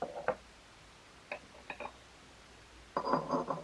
何となく。